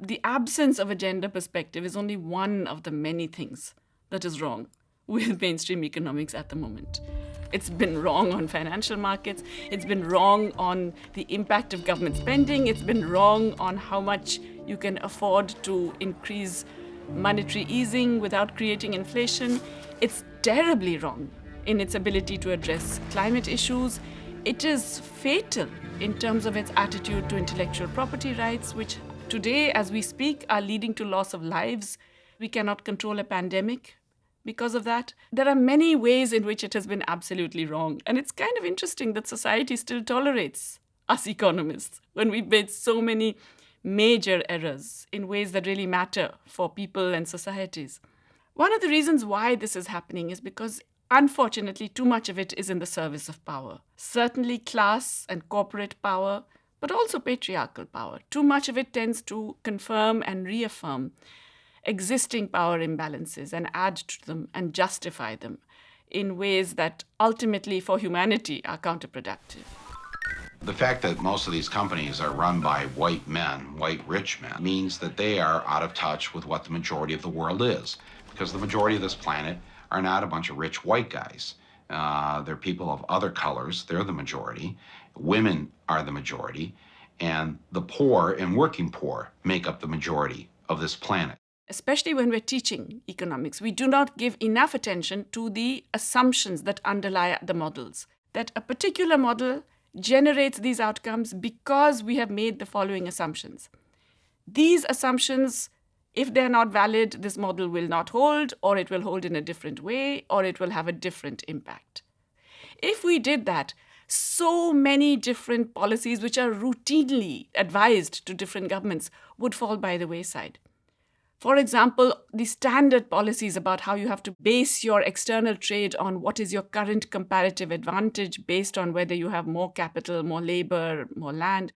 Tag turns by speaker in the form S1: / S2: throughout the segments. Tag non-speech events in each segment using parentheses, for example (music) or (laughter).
S1: the absence of a gender perspective is only one of the many things that is wrong (laughs) with mainstream economics at the moment. It's been wrong on financial markets. It's been wrong on the impact of government spending. It's been wrong on how much you can afford to increase monetary easing without creating inflation. It's terribly wrong in its ability to address climate issues. It is fatal in terms of its attitude to intellectual property rights, which today, as we speak, are leading to loss of lives. We cannot control a pandemic because of that. There are many ways in which it has been absolutely wrong. And it's kind of interesting that society still tolerates us economists when we've made so many major errors in ways that really matter for people and societies. One of the reasons why this is happening is because, unfortunately, too much of it is in the service of power. Certainly, class and corporate power, but also patriarchal power. Too much of it tends to confirm and reaffirm existing power imbalances and add to them and justify them in ways that ultimately for humanity are counterproductive.
S2: The fact that most of these companies are run by white men, white rich men, means that they are out of touch with what the majority of the world is. Because the majority of this planet are not a bunch of rich white guys. Uh, they're people of other colors, they're the majority. Women are the majority. And the poor and working poor make up the majority of this planet
S1: especially when we're teaching economics, we do not give enough attention to the assumptions that underlie the models. That a particular model generates these outcomes because we have made the following assumptions. These assumptions, if they're not valid, this model will not hold, or it will hold in a different way, or it will have a different impact. If we did that, so many different policies which are routinely advised to different governments would fall by the wayside. For example, the standard policies about how you have to base your external trade on what is your current comparative advantage based on whether you have more capital, more labor, more land.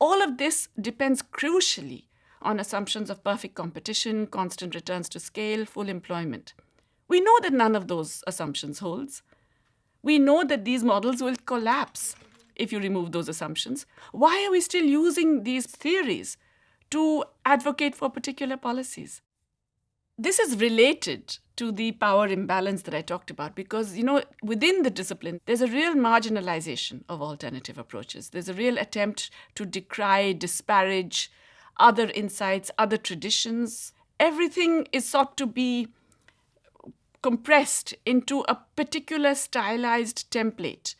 S1: All of this depends crucially on assumptions of perfect competition, constant returns to scale, full employment. We know that none of those assumptions holds. We know that these models will collapse if you remove those assumptions. Why are we still using these theories to advocate for particular policies. This is related to the power imbalance that I talked about because, you know, within the discipline, there's a real marginalization of alternative approaches. There's a real attempt to decry, disparage other insights, other traditions. Everything is sought to be compressed into a particular stylized template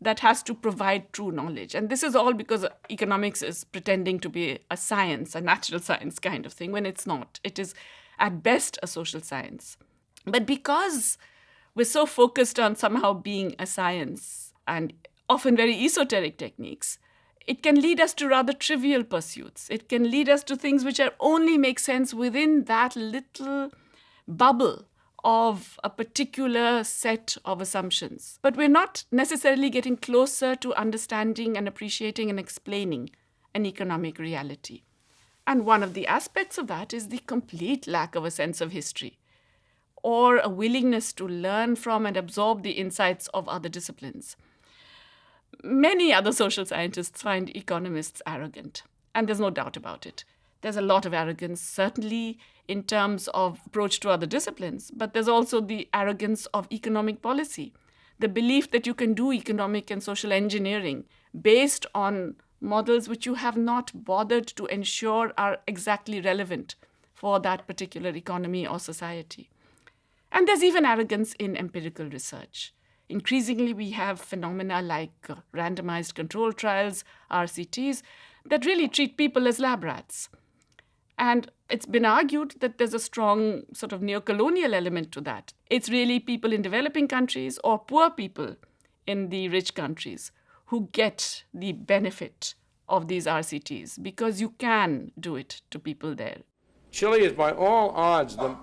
S1: that has to provide true knowledge. And this is all because economics is pretending to be a science, a natural science kind of thing, when it's not. It is at best a social science. But because we're so focused on somehow being a science and often very esoteric techniques, it can lead us to rather trivial pursuits. It can lead us to things which are only make sense within that little bubble of a particular set of assumptions. But we're not necessarily getting closer to understanding and appreciating and explaining an economic reality. And one of the aspects of that is the complete lack of a sense of history or a willingness to learn from and absorb the insights of other disciplines. Many other social scientists find economists arrogant, and there's no doubt about it. There's a lot of arrogance, certainly in terms of approach to other disciplines, but there's also the arrogance of economic policy, the belief that you can do economic and social engineering based on models which you have not bothered to ensure are exactly relevant for that particular economy or society. And there's even arrogance in empirical research. Increasingly, we have phenomena like uh, randomized control trials, RCTs, that really treat people as lab rats. And it's been argued that there's a strong sort of neo-colonial element to that. It's really people in developing countries or poor people in the rich countries who get the benefit of these RCTs because you can do it to people there.
S3: Chile is by all odds the,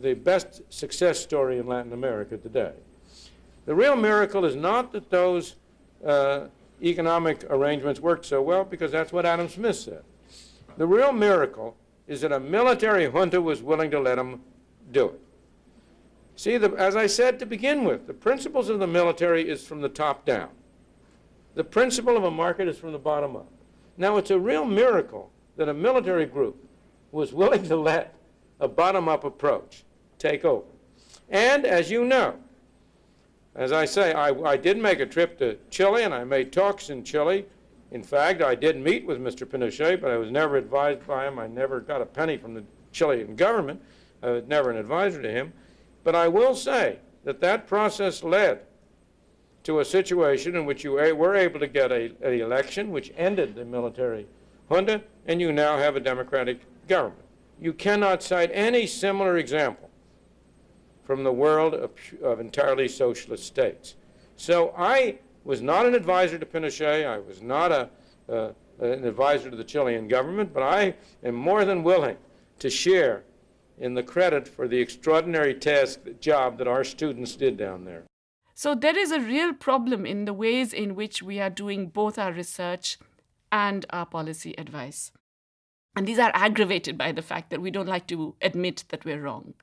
S3: the best success story in Latin America today. The real miracle is not that those uh, economic arrangements worked so well because that's what Adam Smith said. The real miracle is that a military junta was willing to let them do it. See, the, as I said to begin with, the principles of the military is from the top down. The principle of a market is from the bottom up. Now, it's a real miracle that a military group was willing to let a bottom up approach take over. And as you know, as I say, I, I did make a trip to Chile and I made talks in Chile. In fact, I did meet with Mr. Pinochet, but I was never advised by him. I never got a penny from the Chilean government. I was never an advisor to him. But I will say that that process led to a situation in which you were able to get a, an election which ended the military junta, and you now have a democratic government. You cannot cite any similar example from the world of, of entirely socialist states. So I was not an advisor to Pinochet. I was not a, uh, an advisor to the Chilean government, but I am more than willing to share in the credit for the extraordinary task, job that our students did down there.
S1: So there is a real problem in the ways in which we are doing both our research and our policy advice. And these are aggravated by the fact that we don't like to admit that we're wrong.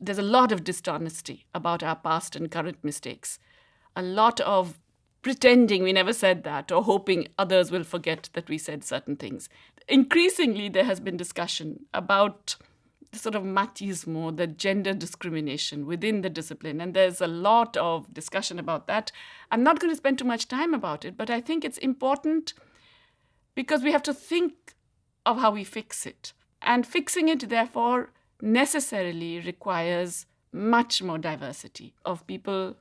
S1: There's a lot of dishonesty about our past and current mistakes, a lot of pretending we never said that or hoping others will forget that we said certain things. Increasingly, there has been discussion about the sort of machismo, the gender discrimination within the discipline. And there's a lot of discussion about that. I'm not going to spend too much time about it, but I think it's important because we have to think of how we fix it. And fixing it, therefore, necessarily requires much more diversity of people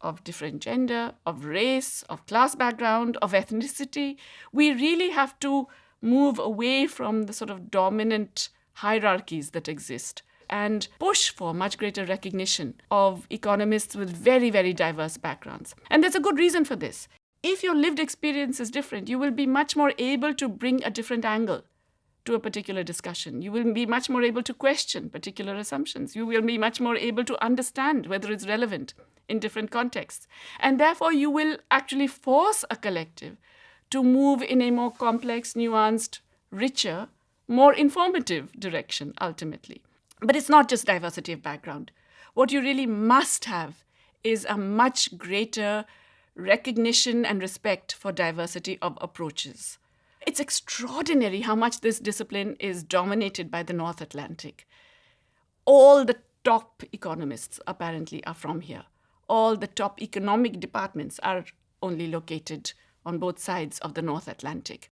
S1: of different gender, of race, of class background, of ethnicity. We really have to move away from the sort of dominant hierarchies that exist and push for much greater recognition of economists with very, very diverse backgrounds. And there's a good reason for this. If your lived experience is different, you will be much more able to bring a different angle to a particular discussion. You will be much more able to question particular assumptions. You will be much more able to understand whether it's relevant in different contexts. And therefore, you will actually force a collective to move in a more complex, nuanced, richer more informative direction ultimately. But it's not just diversity of background. What you really must have is a much greater recognition and respect for diversity of approaches. It's extraordinary how much this discipline is dominated by the North Atlantic. All the top economists apparently are from here. All the top economic departments are only located on both sides of the North Atlantic.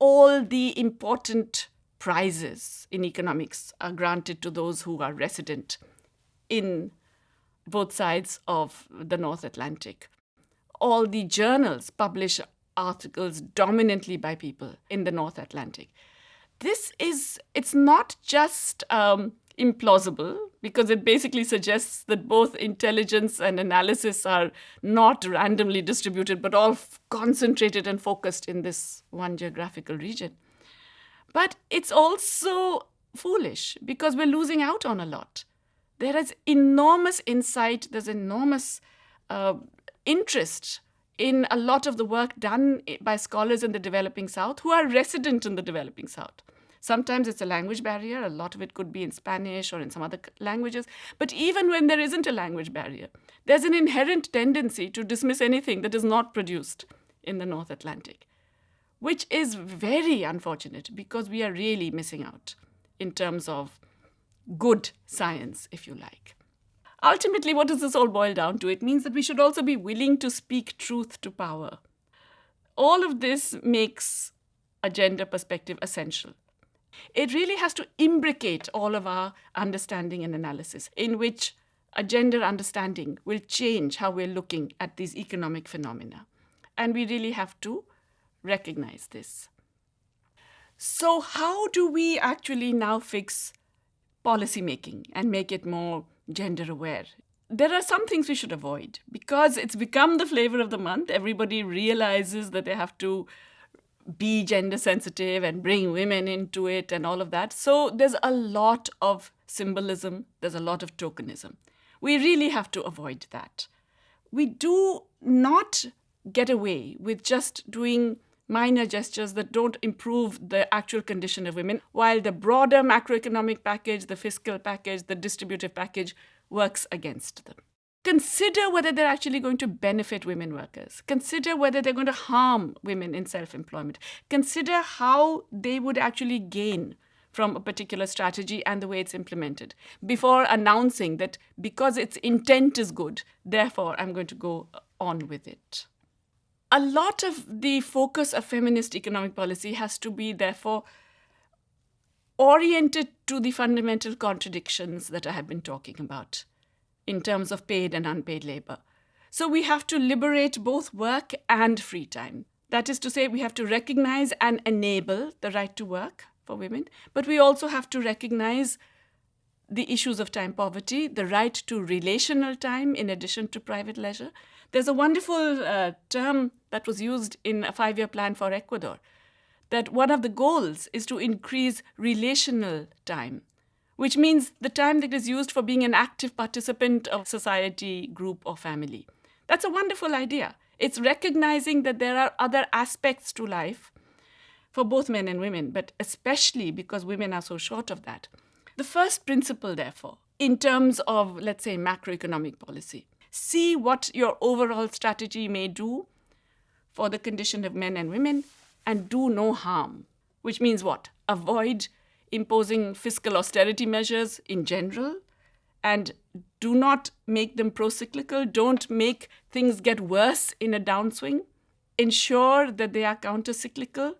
S1: All the important prizes in economics are granted to those who are resident in both sides of the North Atlantic. All the journals publish articles dominantly by people in the North Atlantic. This is, it's not just um, implausible because it basically suggests that both intelligence and analysis are not randomly distributed but all concentrated and focused in this one geographical region. But it's also foolish because we're losing out on a lot. There is enormous insight, there's enormous uh, interest in a lot of the work done by scholars in the developing South who are resident in the developing South. Sometimes it's a language barrier, a lot of it could be in Spanish or in some other languages. But even when there isn't a language barrier, there's an inherent tendency to dismiss anything that is not produced in the North Atlantic which is very unfortunate because we are really missing out in terms of good science, if you like. Ultimately, what does this all boil down to? It means that we should also be willing to speak truth to power. All of this makes a gender perspective essential. It really has to imbricate all of our understanding and analysis, in which a gender understanding will change how we're looking at these economic phenomena. And we really have to recognize this. So, how do we actually now fix policy making and make it more gender aware? There are some things we should avoid because it's become the flavor of the month. Everybody realizes that they have to be gender sensitive and bring women into it and all of that. So, there's a lot of symbolism, there's a lot of tokenism. We really have to avoid that. We do not get away with just doing minor gestures that don't improve the actual condition of women, while the broader macroeconomic package, the fiscal package, the distributive package works against them. Consider whether they're actually going to benefit women workers. Consider whether they're going to harm women in self employment. Consider how they would actually gain from a particular strategy and the way it's implemented before announcing that because its intent is good, therefore I'm going to go on with it. A lot of the focus of feminist economic policy has to be, therefore, oriented to the fundamental contradictions that I have been talking about in terms of paid and unpaid labor. So we have to liberate both work and free time. That is to say, we have to recognize and enable the right to work for women, but we also have to recognize the issues of time poverty, the right to relational time in addition to private leisure. There's a wonderful uh, term that was used in a five year plan for Ecuador that one of the goals is to increase relational time, which means the time that is used for being an active participant of society, group, or family. That's a wonderful idea. It's recognizing that there are other aspects to life for both men and women, but especially because women are so short of that. The first principle, therefore, in terms of, let's say, macroeconomic policy, see what your overall strategy may do for the condition of men and women and do no harm, which means what? Avoid imposing fiscal austerity measures in general and do not make them pro-cyclical. Don't make things get worse in a downswing. Ensure that they are counter-cyclical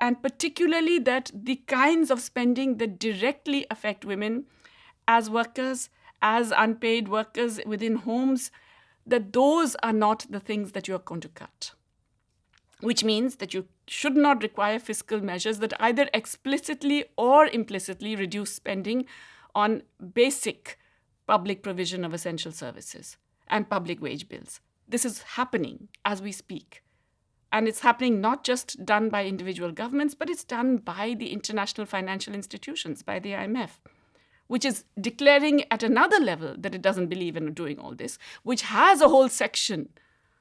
S1: and particularly that the kinds of spending that directly affect women as workers, as unpaid workers within homes, that those are not the things that you're going to cut which means that you should not require fiscal measures that either explicitly or implicitly reduce spending on basic public provision of essential services and public wage bills. This is happening as we speak. And it's happening not just done by individual governments, but it's done by the international financial institutions, by the IMF, which is declaring at another level that it doesn't believe in doing all this, which has a whole section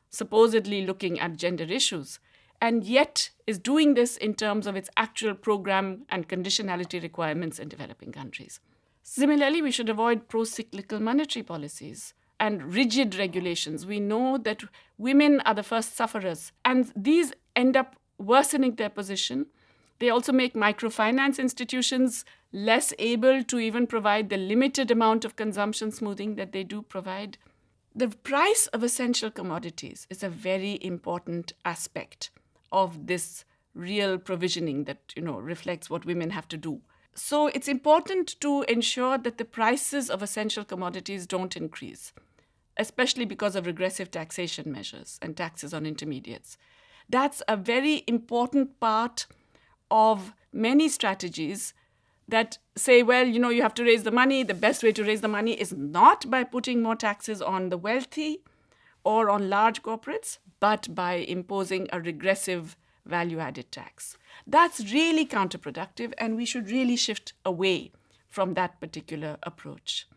S1: supposedly looking at gender issues and yet is doing this in terms of its actual program and conditionality requirements in developing countries. Similarly, we should avoid pro cyclical monetary policies and rigid regulations. We know that women are the first sufferers, and these end up worsening their position. They also make microfinance institutions less able to even provide the limited amount of consumption smoothing that they do provide. The price of essential commodities is a very important aspect of this real provisioning that you know reflects what women have to do so it's important to ensure that the prices of essential commodities don't increase especially because of regressive taxation measures and taxes on intermediates that's a very important part of many strategies that say, well, you know, you have to raise the money. The best way to raise the money is not by putting more taxes on the wealthy or on large corporates, but by imposing a regressive value added tax. That's really counterproductive, and we should really shift away from that particular approach.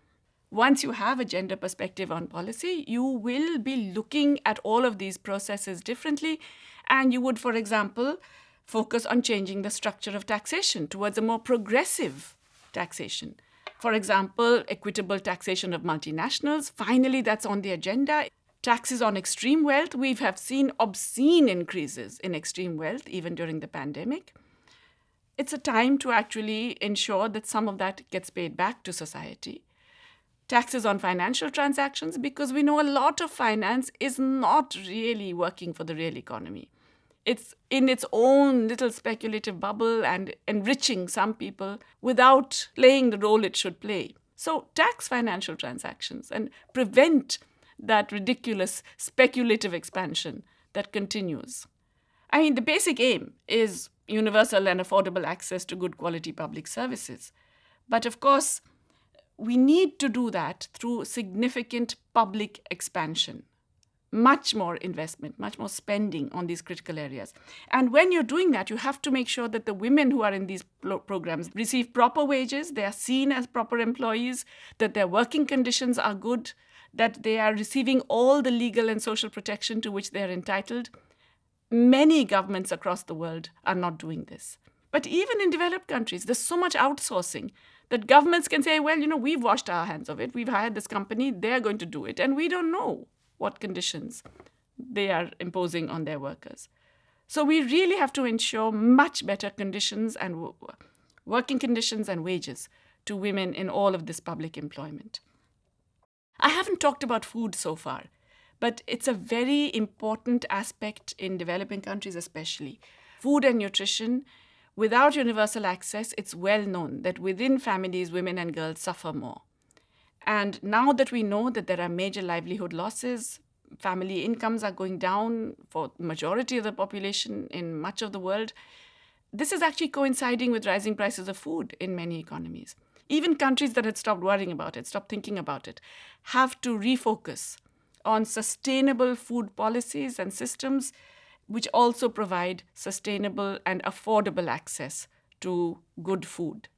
S1: Once you have a gender perspective on policy, you will be looking at all of these processes differently, and you would, for example, focus on changing the structure of taxation towards a more progressive taxation. For example, equitable taxation of multinationals. Finally, that's on the agenda taxes on extreme wealth. We have seen obscene increases in extreme wealth even during the pandemic. It's a time to actually ensure that some of that gets paid back to society. Taxes on financial transactions, because we know a lot of finance is not really working for the real economy. It's in its own little speculative bubble and enriching some people without playing the role it should play. So, tax financial transactions and prevent that ridiculous speculative expansion that continues. I mean, the basic aim is universal and affordable access to good quality public services. But of course, we need to do that through significant public expansion, much more investment, much more spending on these critical areas. And when you're doing that, you have to make sure that the women who are in these programs receive proper wages, they are seen as proper employees, that their working conditions are good, that they are receiving all the legal and social protection to which they are entitled. Many governments across the world are not doing this. But even in developed countries, there's so much outsourcing that governments can say, well, you know, we've washed our hands of it. We've hired this company, they're going to do it. And we don't know what conditions they are imposing on their workers. So we really have to ensure much better conditions and working conditions and wages to women in all of this public employment. I haven't talked about food so far, but it's a very important aspect in developing countries, especially. Food and nutrition, without universal access, it's well known that within families, women and girls suffer more. And now that we know that there are major livelihood losses, family incomes are going down for majority of the population in much of the world, this is actually coinciding with rising prices of food in many economies. Even countries that had stopped worrying about it, stopped thinking about it, have to refocus on sustainable food policies and systems which also provide sustainable and affordable access to good food.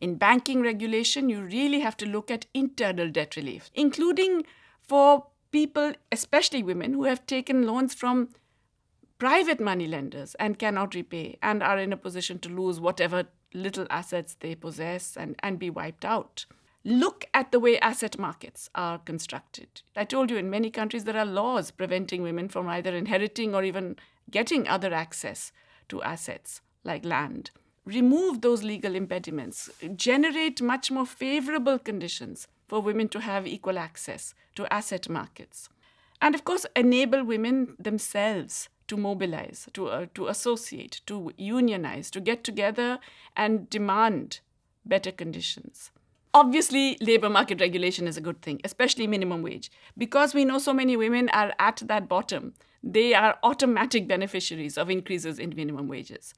S1: In banking regulation, you really have to look at internal debt relief, including for people, especially women, who have taken loans from private money lenders and cannot repay and are in a position to lose whatever little assets they possess and, and be wiped out. Look at the way asset markets are constructed. I told you in many countries there are laws preventing women from either inheriting or even getting other access to assets like land. Remove those legal impediments, generate much more favorable conditions for women to have equal access to asset markets. And of course, enable women themselves to mobilize, to, uh, to associate, to unionize, to get together and demand better conditions. Obviously, labor market regulation is a good thing, especially minimum wage. Because we know so many women are at that bottom, they are automatic beneficiaries of increases in minimum wages.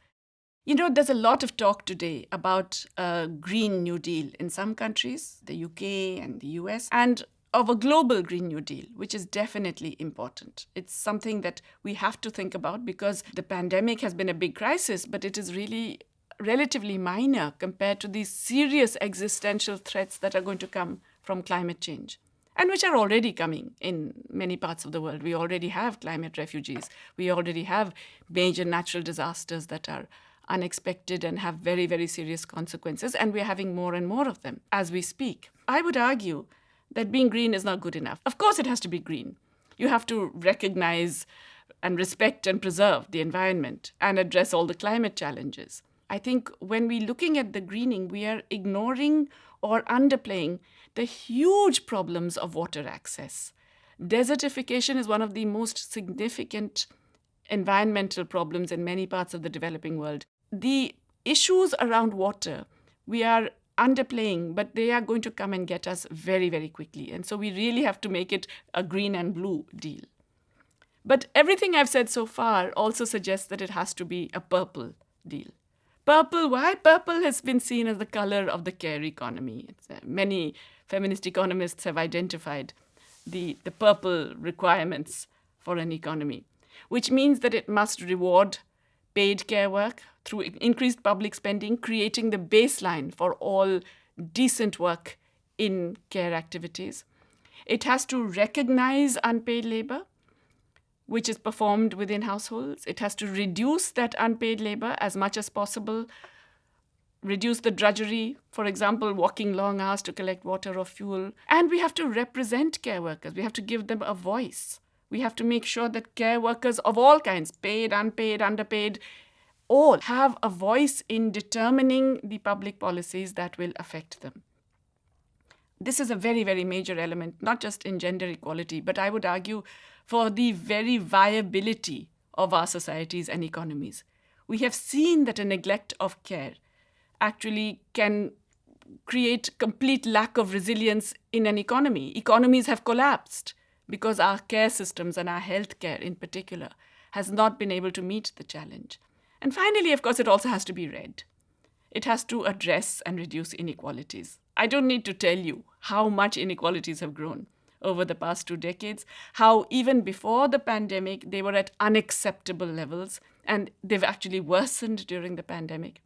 S1: You know, there's a lot of talk today about a Green New Deal in some countries, the UK and the US, and of a global Green New Deal, which is definitely important. It's something that we have to think about because the pandemic has been a big crisis, but it is really relatively minor compared to these serious existential threats that are going to come from climate change and which are already coming in many parts of the world. We already have climate refugees. We already have major natural disasters that are unexpected and have very, very serious consequences, and we're having more and more of them as we speak. I would argue that being green is not good enough. Of course, it has to be green. You have to recognize and respect and preserve the environment and address all the climate challenges. I think when we're looking at the greening, we are ignoring or underplaying the huge problems of water access. Desertification is one of the most significant environmental problems in many parts of the developing world. The issues around water, we are underplaying, but they are going to come and get us very, very quickly. And so we really have to make it a green and blue deal. But everything I've said so far also suggests that it has to be a purple deal. Purple, why? Purple has been seen as the color of the care economy. Uh, many feminist economists have identified the, the purple requirements for an economy, which means that it must reward paid care work through increased public spending, creating the baseline for all decent work in care activities. It has to recognize unpaid labor which is performed within households. It has to reduce that unpaid labor as much as possible, reduce the drudgery, for example, walking long hours to collect water or fuel. And we have to represent care workers, we have to give them a voice. We have to make sure that care workers of all kinds, paid, unpaid, underpaid, all have a voice in determining the public policies that will affect them. This is a very, very major element, not just in gender equality, but I would argue for the very viability of our societies and economies. We have seen that a neglect of care actually can create complete lack of resilience in an economy. Economies have collapsed because our care systems and our healthcare in particular has not been able to meet the challenge. And finally, of course, it also has to be red. It has to address and reduce inequalities. I don't need to tell you how much inequalities have grown over the past two decades, how even before the pandemic, they were at unacceptable levels, and they've actually worsened during the pandemic.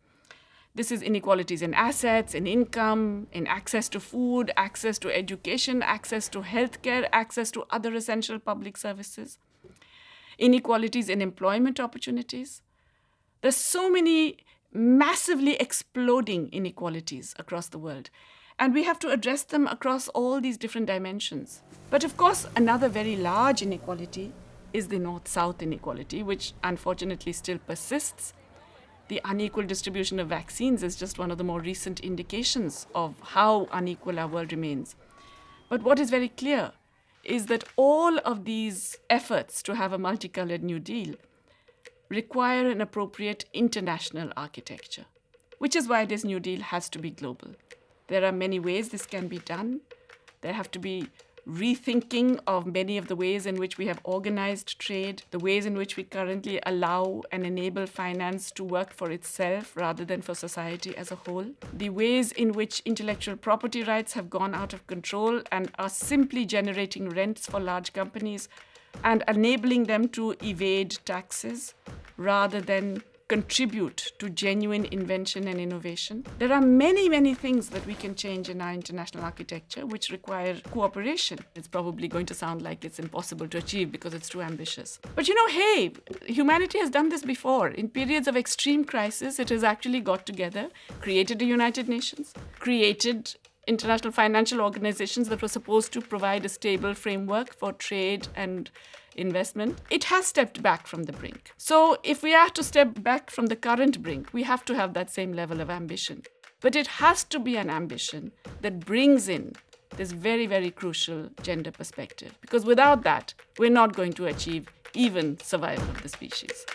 S1: This is inequalities in assets, in income, in access to food, access to education, access to healthcare, access to other essential public services, inequalities in employment opportunities. There's so many massively exploding inequalities across the world and we have to address them across all these different dimensions. But of course, another very large inequality is the north south inequality, which unfortunately still persists. The unequal distribution of vaccines is just one of the more recent indications of how unequal our world remains. But what is very clear is that all of these efforts to have a multicolored New Deal require an appropriate international architecture, which is why this New Deal has to be global. There are many ways this can be done. There have to be rethinking of many of the ways in which we have organized trade, the ways in which we currently allow and enable finance to work for itself rather than for society as a whole, the ways in which intellectual property rights have gone out of control and are simply generating rents for large companies and enabling them to evade taxes rather than contribute to genuine invention and innovation. There are many, many things that we can change in our international architecture which require cooperation. It's probably going to sound like it's impossible to achieve because it's too ambitious. But you know, hey, humanity has done this before. In periods of extreme crisis, it has actually got together, created the United Nations, created international financial organizations that were supposed to provide a stable framework for trade and investment, it has stepped back from the brink. So, if we are to step back from the current brink, we have to have that same level of ambition. But it has to be an ambition that brings in this very, very crucial gender perspective. Because without that, we're not going to achieve even survival of the species.